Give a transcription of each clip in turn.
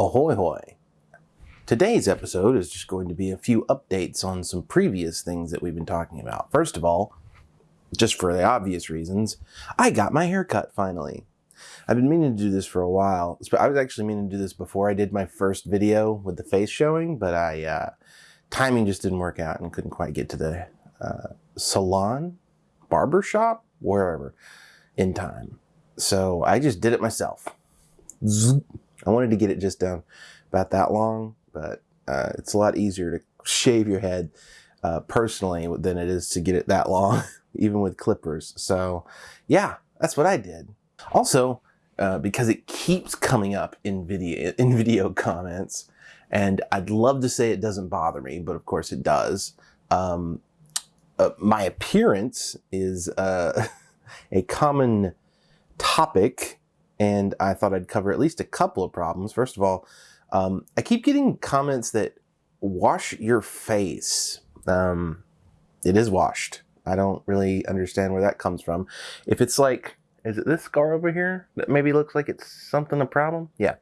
Ahoy hoy! Today's episode is just going to be a few updates on some previous things that we've been talking about. First of all, just for the obvious reasons, I got my hair cut finally. I've been meaning to do this for a while. I was actually meaning to do this before I did my first video with the face showing, but I uh, timing just didn't work out and couldn't quite get to the uh, salon, barber shop, wherever in time. So I just did it myself. I wanted to get it just down about that long, but uh, it's a lot easier to shave your head uh, personally than it is to get it that long, even with clippers. So yeah, that's what I did. Also, uh, because it keeps coming up in video in video comments, and I'd love to say it doesn't bother me, but of course it does. Um, uh, my appearance is uh, a common topic, and I thought I'd cover at least a couple of problems. First of all, um, I keep getting comments that wash your face. Um, it is washed. I don't really understand where that comes from. If it's like, is it this scar over here that maybe looks like it's something a problem? Yeah.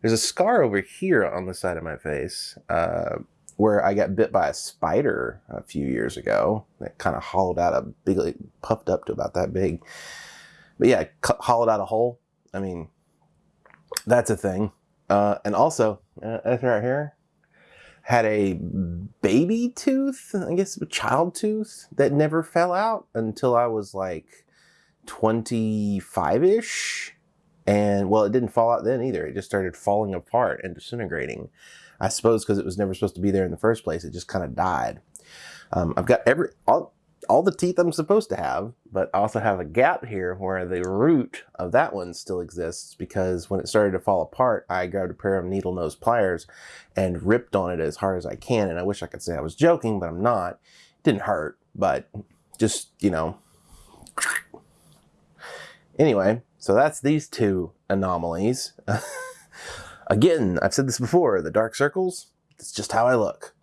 There's a scar over here on the side of my face uh, where I got bit by a spider a few years ago. It kind of hollowed out a big, like, puffed up to about that big. But yeah, hollowed out a hole. I mean, that's a thing. Uh, and also, uh, this right here, had a baby tooth, I guess a child tooth that never fell out until I was like 25-ish. And well, it didn't fall out then either. It just started falling apart and disintegrating. I suppose because it was never supposed to be there in the first place. It just kind of died. Um, I've got every all, all the teeth I'm supposed to have, but I also have a gap here where the root of that one still exists because when it started to fall apart, I grabbed a pair of needle nose pliers and ripped on it as hard as I can. And I wish I could say I was joking, but I'm not. It didn't hurt, but just, you know. Anyway, so that's these two anomalies. Again, I've said this before, the dark circles, it's just how I look.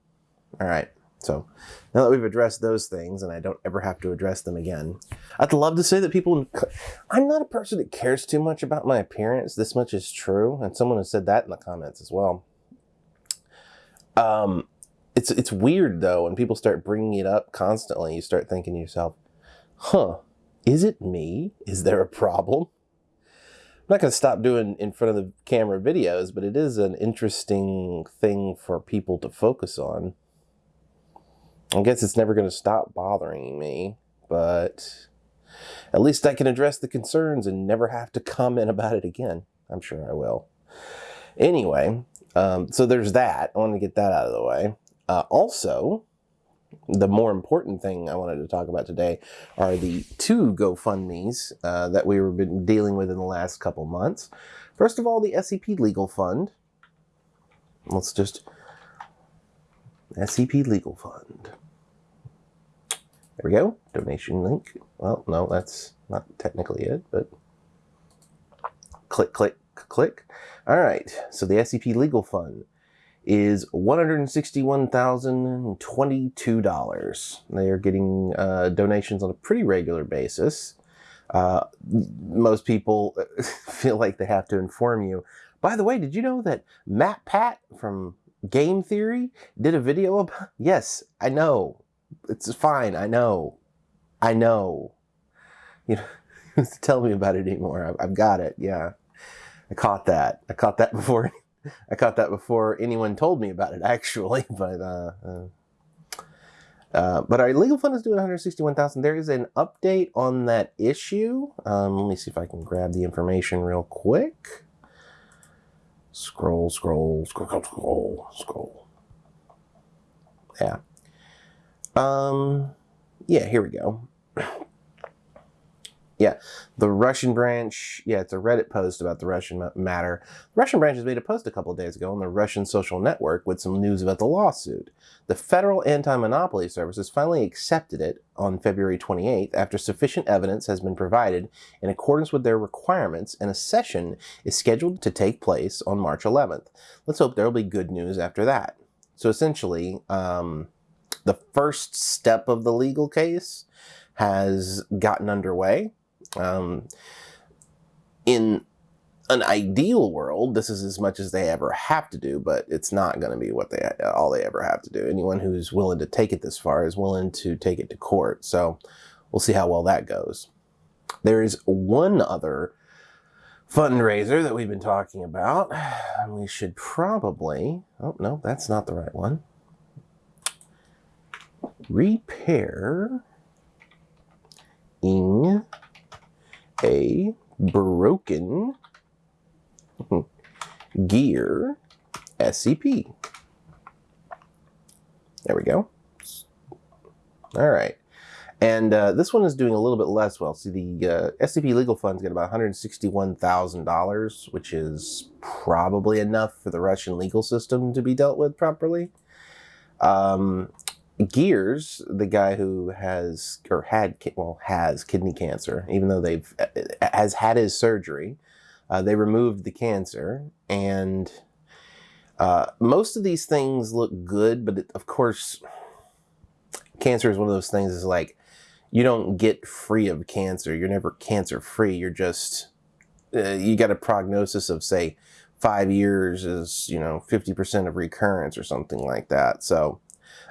All right. So now that we've addressed those things and I don't ever have to address them again, I'd love to say that people, I'm not a person that cares too much about my appearance. This much is true. And someone has said that in the comments as well. Um, it's, it's weird though, when people start bringing it up constantly, you start thinking to yourself, huh, is it me? Is there a problem? I'm not going to stop doing in front of the camera videos, but it is an interesting thing for people to focus on. I guess it's never going to stop bothering me, but at least I can address the concerns and never have to comment about it again. I'm sure I will. Anyway, um, so there's that. I want to get that out of the way. Uh, also, the more important thing I wanted to talk about today are the two GoFundMe's uh, that we've been dealing with in the last couple months. First of all, the SCP Legal Fund. Let's just SCP Legal Fund. There we go. Donation link. Well, no, that's not technically it, but click, click, click. All right. So the SCP Legal Fund is $161,022. They are getting uh, donations on a pretty regular basis. Uh, most people feel like they have to inform you. By the way, did you know that Matt Pat from Game Theory did a video about... Yes, I know. It's fine. I know. I know. You know, tell me about it anymore. I've, I've got it. Yeah. I caught that. I caught that before. I caught that before anyone told me about it, actually. But uh, uh, uh, but our legal fund is doing 161,000. There is an update on that issue. Um, let me see if I can grab the information real quick. Scroll, scroll, scroll, scroll, scroll. Yeah. Um, yeah, here we go. Yeah, the Russian branch, yeah, it's a Reddit post about the Russian matter. The Russian branch has made a post a couple days ago on the Russian social network with some news about the lawsuit. The Federal Anti-Monopoly Service has finally accepted it on February 28th after sufficient evidence has been provided in accordance with their requirements and a session is scheduled to take place on March 11th. Let's hope there will be good news after that. So essentially, um, the first step of the legal case has gotten underway um, in an ideal world, this is as much as they ever have to do, but it's not going to be what they all they ever have to do. Anyone who's willing to take it this far is willing to take it to court. So we'll see how well that goes. There is one other fundraiser that we've been talking about. We should probably, oh no, that's not the right one. Repair ing a broken gear SCP. There we go. All right. And uh, this one is doing a little bit less well. See, the uh, SCP Legal Fund's got about $161,000, which is probably enough for the Russian legal system to be dealt with properly. Um, Gears, the guy who has, or had, well, has kidney cancer, even though they've, uh, has had his surgery, uh, they removed the cancer, and uh, most of these things look good, but it, of course, cancer is one of those things is like, you don't get free of cancer. You're never cancer free. You're just, uh, you got a prognosis of say five years is, you know, 50% of recurrence or something like that. So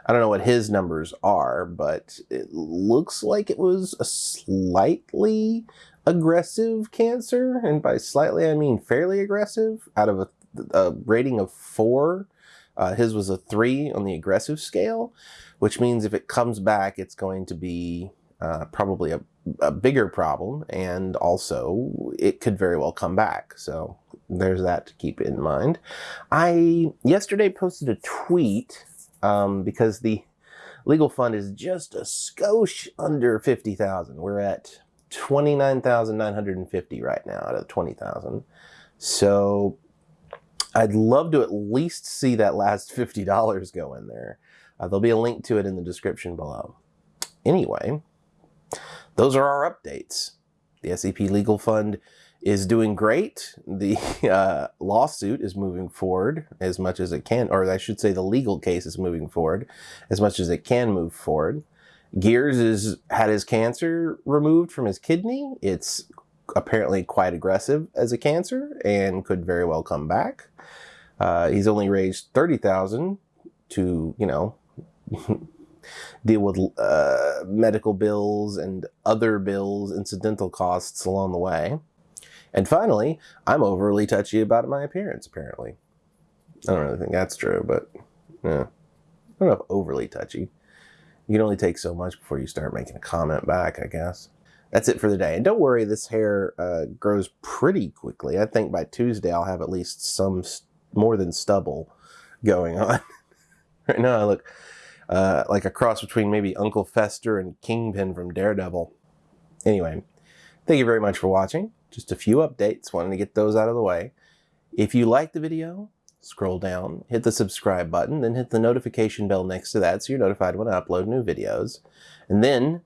I don't know what his numbers are, but it looks like it was a slightly aggressive cancer. And by slightly, I mean fairly aggressive out of a, a rating of four. Uh, his was a three on the aggressive scale, which means if it comes back, it's going to be uh, probably a, a bigger problem, and also it could very well come back. So there's that to keep in mind. I yesterday posted a tweet um, because the legal fund is just a skosh under 50,000. We're at 29,950 right now out of 20,000. So I'd love to at least see that last $50 go in there. Uh, there'll be a link to it in the description below. Anyway, those are our updates. The SCP Legal Fund is doing great. The uh, lawsuit is moving forward as much as it can, or I should say the legal case is moving forward as much as it can move forward. Gears has had his cancer removed from his kidney. It's apparently quite aggressive as a cancer and could very well come back. Uh, he's only raised 30000 to, you know, deal with uh, medical bills and other bills, incidental costs along the way. And finally, I'm overly touchy about my appearance, apparently. I don't really think that's true, but yeah. I don't know if overly touchy. You can only take so much before you start making a comment back, I guess. That's it for the day. And don't worry, this hair uh, grows pretty quickly. I think by Tuesday I'll have at least some more than stubble going on. right now I look uh, like a cross between maybe Uncle Fester and Kingpin from Daredevil. Anyway, thank you very much for watching. Just a few updates, wanted to get those out of the way. If you like the video, scroll down, hit the subscribe button, then hit the notification bell next to that so you're notified when I upload new videos. And then,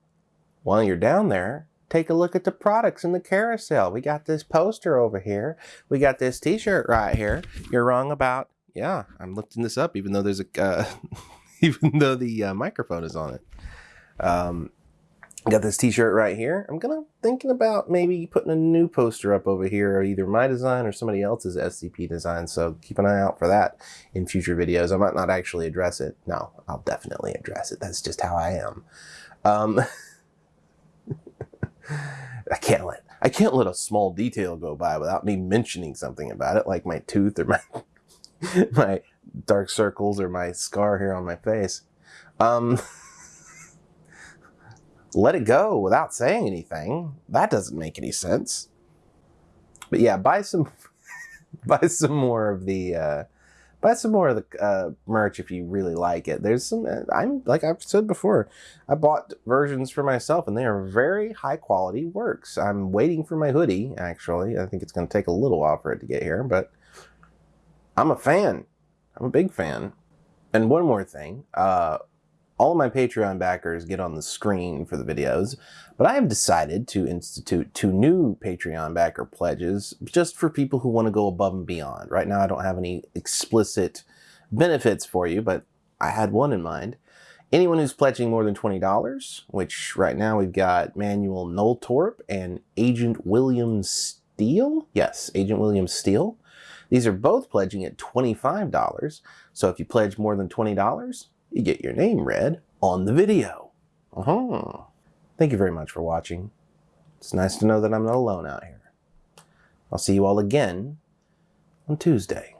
while you're down there, take a look at the products in the carousel. We got this poster over here. We got this t-shirt right here. You're wrong about, yeah, I'm lifting this up even though there's a, uh, even though the uh, microphone is on it. Um, got this t-shirt right here. I'm gonna thinking about maybe putting a new poster up over here, either my design or somebody else's SCP design. So keep an eye out for that in future videos. I might not actually address it. No, I'll definitely address it. That's just how I am. Um, I can't let I can't let a small detail go by without me mentioning something about it, like my tooth or my my dark circles or my scar here on my face. Um, let it go without saying anything. That doesn't make any sense. But yeah, buy some buy some more of the uh, buy some more of the uh, merch if you really like it. There's some uh, I'm like I've said before, I bought versions for myself and they are very high quality works. I'm waiting for my hoodie actually. I think it's going to take a little while for it to get here, but I'm a fan. I'm a big fan. And one more thing, uh, all of my Patreon backers get on the screen for the videos, but I have decided to institute two new Patreon backer pledges just for people who want to go above and beyond. Right now I don't have any explicit benefits for you, but I had one in mind. Anyone who's pledging more than $20, which right now we've got Manuel Nulltorp and Agent William Steele. Yes, Agent William Steele. These are both pledging at $25. So if you pledge more than $20, you get your name read on the video. Uh-huh. Thank you very much for watching. It's nice to know that I'm not alone out here. I'll see you all again on Tuesday.